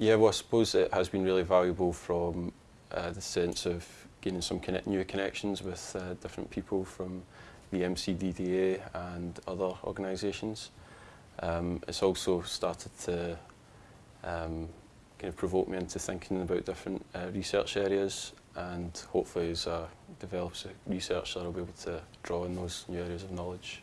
Yeah, well, I suppose it has been really valuable from uh, the sense of gaining some connect new connections with uh, different people from the MCDDA and other organisations. Um, it's also started to um, kind of provoke me into thinking about different uh, research areas and hopefully as I develop research I'll be able to draw on those new areas of knowledge.